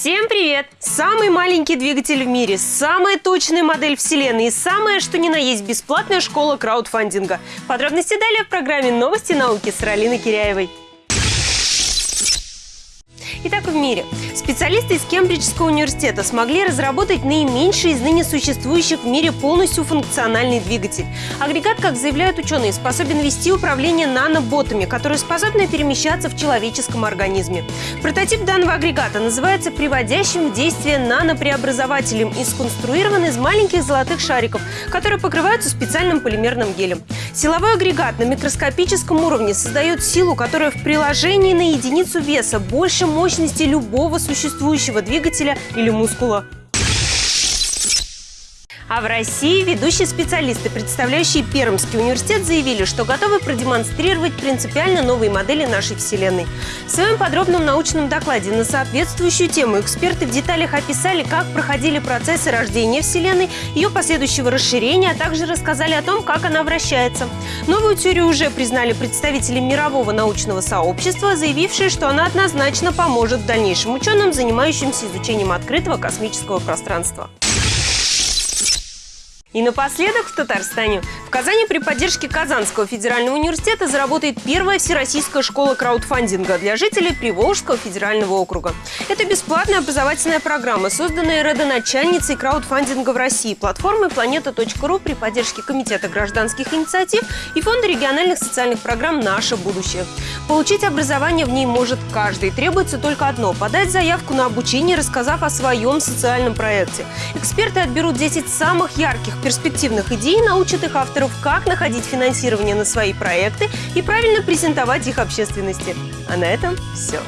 Всем привет! Самый маленький двигатель в мире, самая точная модель вселенной и самая, что ни на есть, бесплатная школа краудфандинга. Подробности далее в программе «Новости науки» с Ралиной Киряевой. Итак, в мире. Специалисты из Кембриджского университета смогли разработать наименьший из ныне существующих в мире полностью функциональный двигатель. Агрегат, как заявляют ученые, способен вести управление наноботами, которые способны перемещаться в человеческом организме. Прототип данного агрегата называется приводящим в действие нанопреобразователем и сконструирован из маленьких золотых шариков, которые покрываются специальным полимерным гелем. Силовой агрегат на микроскопическом уровне создает силу, которая в приложении на единицу веса больше мощности мощности любого существующего двигателя или мускула. А в России ведущие специалисты, представляющие Пермский университет, заявили, что готовы продемонстрировать принципиально новые модели нашей Вселенной. В своем подробном научном докладе на соответствующую тему эксперты в деталях описали, как проходили процессы рождения Вселенной, ее последующего расширения, а также рассказали о том, как она вращается. Новую теорию уже признали представители мирового научного сообщества, заявившие, что она однозначно поможет дальнейшим ученым, занимающимся изучением открытого космического пространства. И напоследок в Татарстане. В Казани при поддержке Казанского федерального университета заработает первая всероссийская школа краудфандинга для жителей Приволжского федерального округа. Это бесплатная образовательная программа, созданная родоначальницей краудфандинга в России, платформой planeta.ru при поддержке Комитета гражданских инициатив и Фонда региональных социальных программ «Наше будущее». Получить образование в ней может каждый. Требуется только одно – подать заявку на обучение, рассказав о своем социальном проекте. Эксперты отберут 10 самых ярких перспективных идей научат их авторов, как находить финансирование на свои проекты и правильно презентовать их общественности. А на этом все.